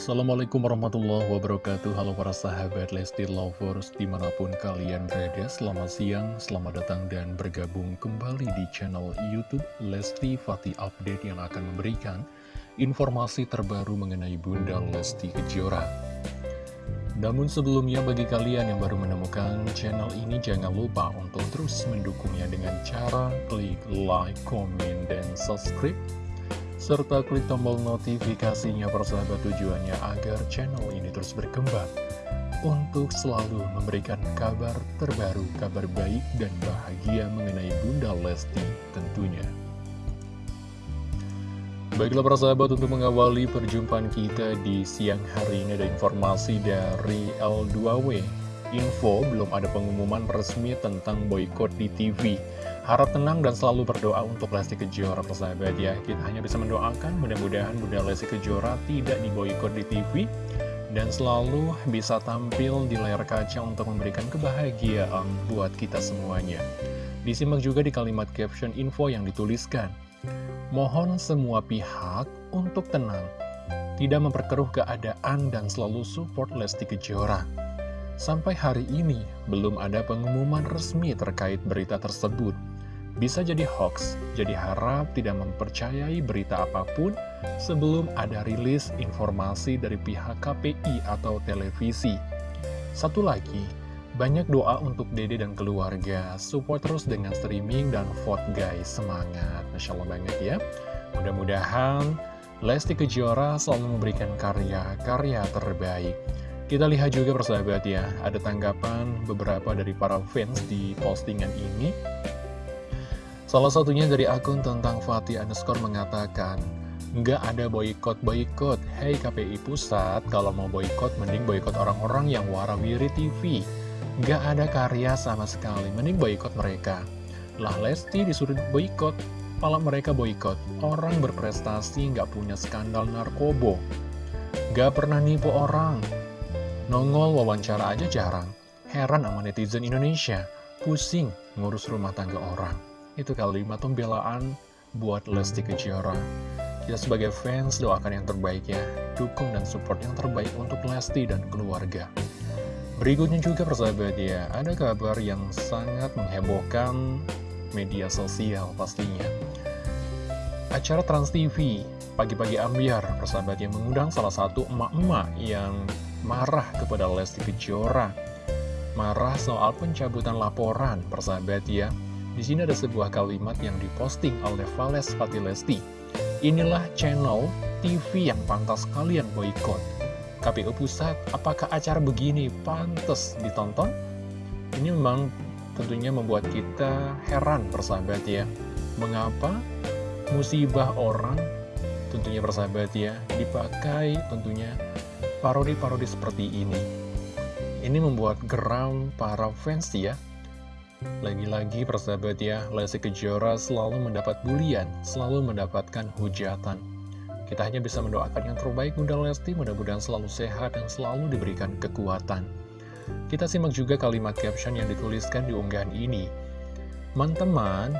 Assalamualaikum warahmatullahi wabarakatuh. Halo para sahabat Lesti Lovers Di mana pun kalian berada Selamat siang, selamat datang dan bergabung kembali di channel Youtube Lesti Fatih Update Yang akan memberikan informasi terbaru mengenai Bunda Lesti Kejora. Namun sebelumnya bagi kalian yang baru menemukan channel ini Jangan lupa untuk terus mendukungnya dengan cara klik like, komen, dan subscribe serta klik tombol notifikasinya persahabat tujuannya agar channel ini terus berkembang untuk selalu memberikan kabar terbaru, kabar baik dan bahagia mengenai Bunda Lesti tentunya. Baiklah persahabat untuk mengawali perjumpaan kita di siang hari ini ada informasi dari L2W. Info belum ada pengumuman resmi tentang boykot di TV. Harap tenang dan selalu berdoa untuk Lesti Kejora persahabat ya. Kita hanya bisa mendoakan mudah-mudahan Bunda Lesti Kejora tidak diboykot di TV Dan selalu bisa tampil di layar kaca untuk memberikan kebahagiaan buat kita semuanya. Disimak juga di kalimat caption info yang dituliskan. Mohon semua pihak untuk tenang Tidak memperkeruh keadaan dan selalu support Lesti Kejora. Sampai hari ini, belum ada pengumuman resmi terkait berita tersebut. Bisa jadi hoax, jadi harap tidak mempercayai berita apa pun sebelum ada rilis informasi dari pihak KPI atau televisi. Satu lagi, banyak doa untuk dede dan keluarga. Support terus dengan streaming dan vote guys, semangat. Masya Allah banget ya. Mudah-mudahan Lesti Kejora selalu memberikan karya-karya terbaik. Kita lihat juga persahabat ya, ada tanggapan beberapa dari para fans di postingan ini. Salah satunya dari akun tentang Fatih underscore mengatakan, Nggak ada boykot-boykot, hei KPI Pusat, kalau mau boykot mending boykot orang-orang yang warawiri TV. Nggak ada karya sama sekali, mending boykot mereka. Lah Lesti disuruh boykot, malah mereka boykot. Orang berprestasi nggak punya skandal narkobo. Nggak pernah nipu orang. Nongol wawancara aja jarang. Heran sama netizen Indonesia, pusing ngurus rumah tangga orang. Itu kalimat pembelaan buat Lesti Kejora. Kita sebagai fans doakan yang terbaik ya, dukung dan support yang terbaik untuk Lesti dan keluarga. Berikutnya juga persahabat ya, ada kabar yang sangat menghebohkan media sosial pastinya. Acara Trans TV, pagi-pagi ambiar, persahabat yang mengundang salah satu emak-emak yang marah kepada Lesti Kejora. Marah soal pencabutan laporan, persahabat ya. Di sini ada sebuah kalimat yang diposting oleh Vales Fatilesti. Inilah channel TV yang pantas kalian boykot. KPU Pusat, apakah acara begini pantas ditonton? Ini memang tentunya membuat kita heran persahabat ya. Mengapa musibah orang tentunya persahabat ya dipakai tentunya parodi-parodi seperti ini. Ini membuat geram para fans ya lagi-lagi persahabat ya, Lesti Kejora selalu mendapat bulian, selalu mendapatkan hujatan. Kita hanya bisa mendoakan yang terbaik Bunda Lesti, mudah-mudahan selalu sehat dan selalu diberikan kekuatan. Kita simak juga kalimat caption yang dituliskan di unggahan ini. Teman-teman,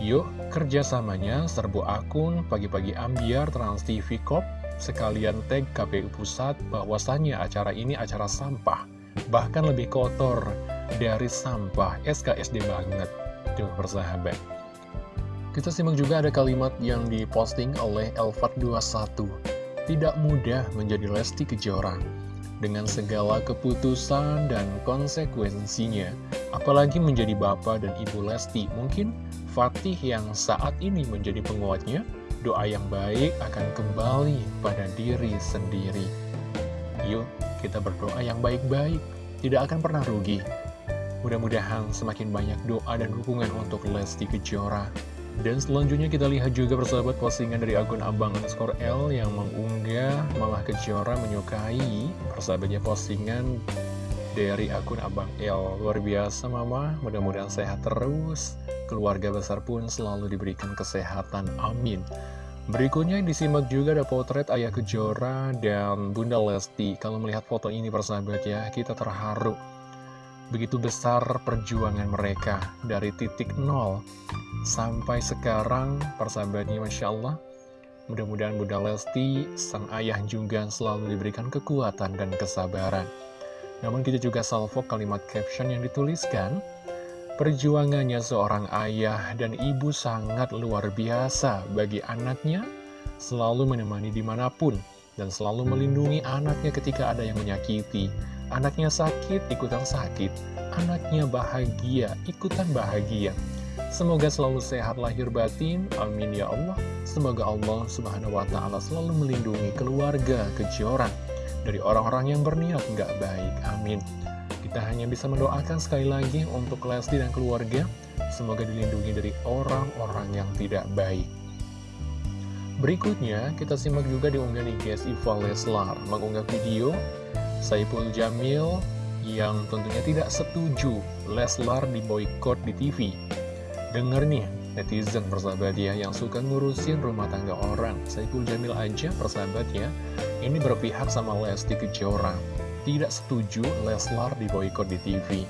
yuk kerjasamanya serbu akun pagi-pagi ambiar Trans TV Corp, sekalian tag KPU Pusat bahwasannya acara ini acara sampah, bahkan lebih kotor dari sampah SKSD banget tuh persahabat. Kita simak juga ada kalimat yang diposting oleh Elfat21 tidak mudah menjadi Lesti Kejora dengan segala keputusan dan konsekuensinya apalagi menjadi bapak dan ibu Lesti. Mungkin Fatih yang saat ini menjadi penguatnya doa yang baik akan kembali pada diri sendiri. Yuk kita berdoa yang baik-baik. Tidak akan pernah rugi Mudah-mudahan semakin banyak doa dan dukungan untuk Lesti Kejora. Dan selanjutnya kita lihat juga persahabat postingan dari akun Abang underscore L yang mengunggah Mama Kejora menyukai persahabatnya postingan dari akun Abang L. Luar biasa Mama, mudah-mudahan sehat terus. Keluarga besar pun selalu diberikan kesehatan, amin. Berikutnya disimak juga ada potret Ayah Kejora dan Bunda Lesti. Kalau melihat foto ini persahabat ya, kita terharu Begitu besar perjuangan mereka dari titik nol sampai sekarang persahabatnya Masya Allah Mudah-mudahan Bunda Lesti, sang ayah juga selalu diberikan kekuatan dan kesabaran. Namun kita juga salvo kalimat caption yang dituliskan, Perjuangannya seorang ayah dan ibu sangat luar biasa bagi anaknya, selalu menemani di mana pun, dan selalu melindungi anaknya ketika ada yang menyakiti. Anaknya sakit, ikutan sakit. Anaknya bahagia, ikutan bahagia. Semoga selalu sehat lahir batin, amin ya Allah. Semoga Allah subhanahu wa ta'ala selalu melindungi keluarga kejoran dari orang-orang yang berniat nggak baik, amin. Kita hanya bisa mendoakan sekali lagi untuk Lesti dan keluarga, semoga dilindungi dari orang-orang yang tidak baik. Berikutnya, kita simak juga di unggahan IGS Leslar, mengunggah video Saipul Jamil yang tentunya tidak setuju Leslar diboykot di TV. Dengar nih, netizen persahabat ya, yang suka ngurusin rumah tangga orang. Saipul Jamil aja persahabat ya, ini berpihak sama Lesti Kejora tidak setuju Leslar diboykot di TV.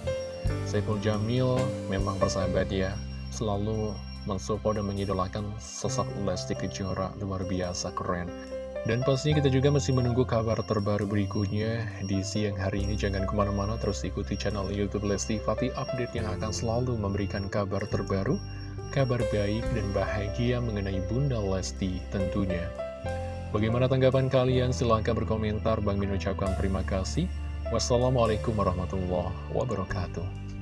Saiful Jamil memang persahabat ya, selalu mensupport dan mengidolakan sosok Lesti Kejora luar biasa keren. Dan pastinya kita juga masih menunggu kabar terbaru berikutnya di siang hari ini. Jangan ke mana-mana, terus ikuti channel Youtube Lesti Fatih Update yang akan selalu memberikan kabar terbaru, kabar baik dan bahagia mengenai Bunda Lesti tentunya. Bagaimana tanggapan kalian? Silahkan berkomentar. Bang Min ucapkan terima kasih. Wassalamualaikum warahmatullahi wabarakatuh.